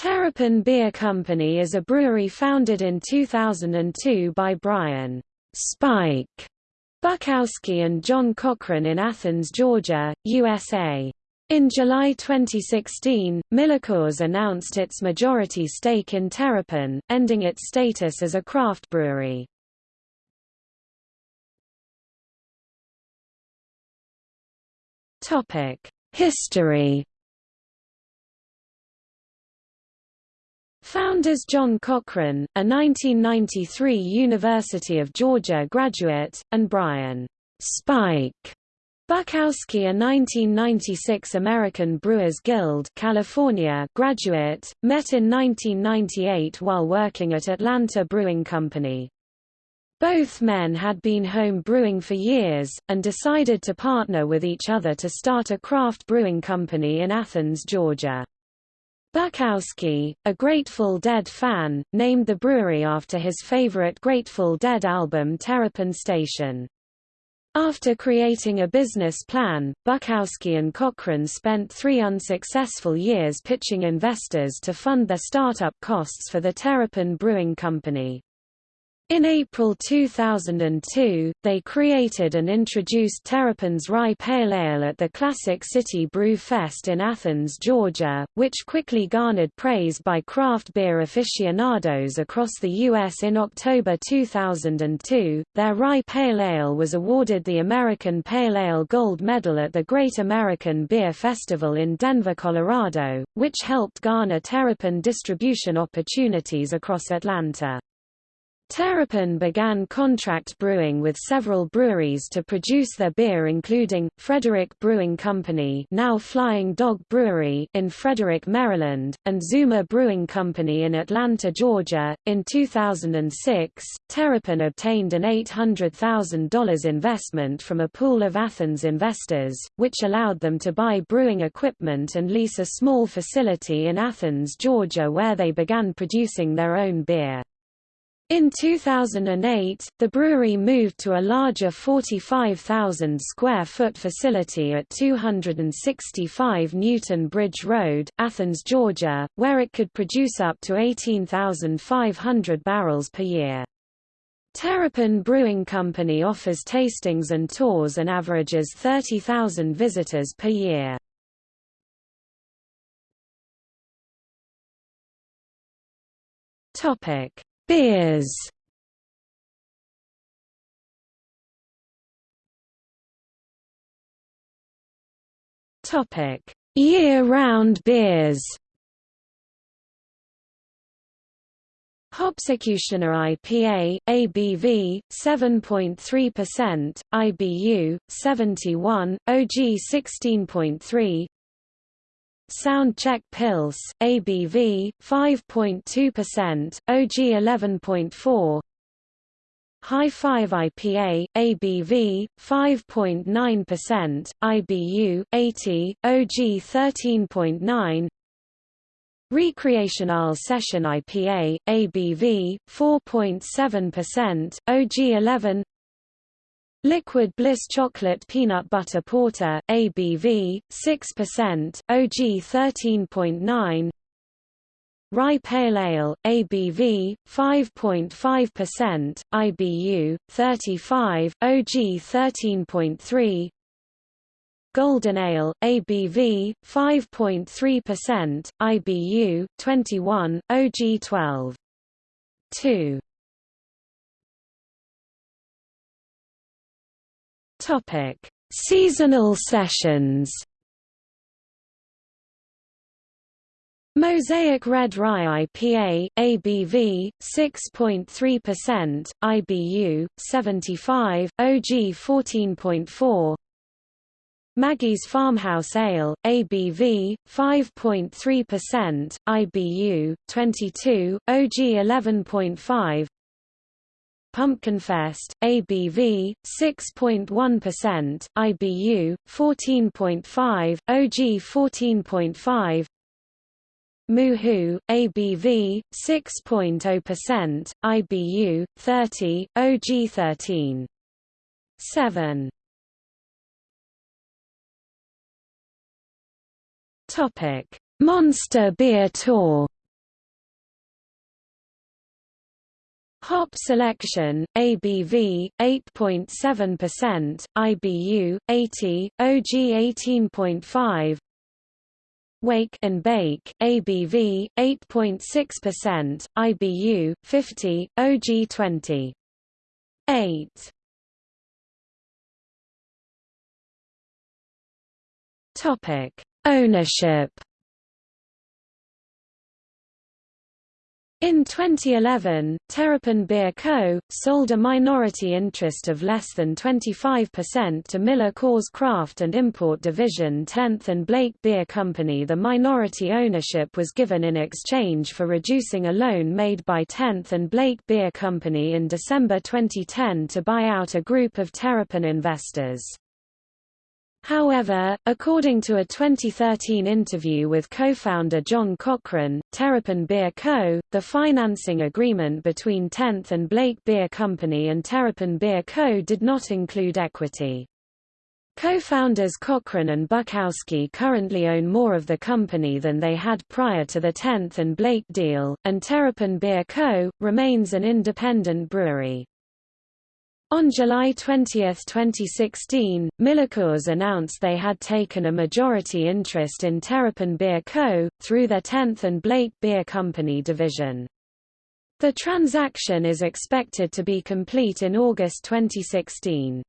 Terrapin Beer Company is a brewery founded in 2002 by Brian Spike Bukowski and John Cochran in Athens, Georgia, USA. In July 2016, MillerCoors announced its majority stake in Terrapin, ending its status as a craft brewery. History Founders John Cochran, a 1993 University of Georgia graduate, and Brian Spike Bukowski a 1996 American Brewers Guild California graduate, met in 1998 while working at Atlanta Brewing Company. Both men had been home brewing for years, and decided to partner with each other to start a craft brewing company in Athens, Georgia. Bukowski, a Grateful Dead fan, named the brewery after his favorite Grateful Dead album Terrapin Station. After creating a business plan, Bukowski and Cochran spent three unsuccessful years pitching investors to fund their startup costs for the Terrapin Brewing Company. In April 2002, they created and introduced Terrapin's Rye Pale Ale at the Classic City Brew Fest in Athens, Georgia, which quickly garnered praise by craft beer aficionados across the U.S. In October 2002, their Rye Pale Ale was awarded the American Pale Ale Gold Medal at the Great American Beer Festival in Denver, Colorado, which helped garner Terrapin distribution opportunities across Atlanta. Terrapin began contract brewing with several breweries to produce their beer including, Frederick Brewing Company now Flying Dog Brewery in Frederick, Maryland, and Zuma Brewing Company in Atlanta, Georgia. In 2006, Terrapin obtained an $800,000 investment from a pool of Athens investors, which allowed them to buy brewing equipment and lease a small facility in Athens, Georgia where they began producing their own beer. In 2008, the brewery moved to a larger 45,000 square foot facility at 265 Newton Bridge Road, Athens, Georgia, where it could produce up to 18,500 barrels per year. Terrapin Brewing Company offers tastings and tours and averages 30,000 visitors per year. Topic Beers Topic: Year-round beers. Hopsecutioner IPA, ABV, 7.3%, IBU, 71, OG 16.3 Soundcheck pills ABV, 5.2%, OG 11.4 High 5 IPA, ABV, 5.9%, IBU, 80, OG 13.9 Recreational Session IPA, ABV, 4.7%, OG 11 Liquid Bliss Chocolate Peanut Butter Porter, ABV, 6%, OG 13.9 Rye Pale Ale, ABV, 5.5%, IBU, 35, OG 13.3 Golden Ale, ABV, 5.3%, IBU, 21, OG 12. 2 Topic: Seasonal sessions. Mosaic Red Rye IPA, ABV, 6.3%, IBU, 75, OG 14.4 Maggie's Farmhouse Ale, ABV, 5.3%, IBU, 22, OG 11.5 Pumpkinfest, ABV, 6.1%, IBU, 14.5, OG 14.5 Moo-Hoo, ABV, 6.0%, IBU, 30, OG 13. 7. Topic: Monster Beer Tour Hop selection, ABV, 8.7%, IBU, 80, OG 18.5 Wake and Bake, ABV, 8.6%, IBU, 50, OG 20. 8. Topic: Ownership In 2011, Terrapin Beer Co. sold a minority interest of less than 25% to Miller Coors Craft and Import Division 10th and Blake Beer Company. The minority ownership was given in exchange for reducing a loan made by 10th and Blake Beer Company in December 2010 to buy out a group of Terrapin investors. However, according to a 2013 interview with co-founder John Cochran, Terrapin Beer Co., the financing agreement between 10th and Blake Beer Company and Terrapin Beer Co. did not include equity. Co-founders Cochran and Bukowski currently own more of the company than they had prior to the 10th and Blake deal, and Terrapin Beer Co. remains an independent brewery. On July 20, 2016, MillerCoors announced they had taken a majority interest in Terrapin Beer Co., through their 10th and Blake Beer Company division. The transaction is expected to be complete in August 2016.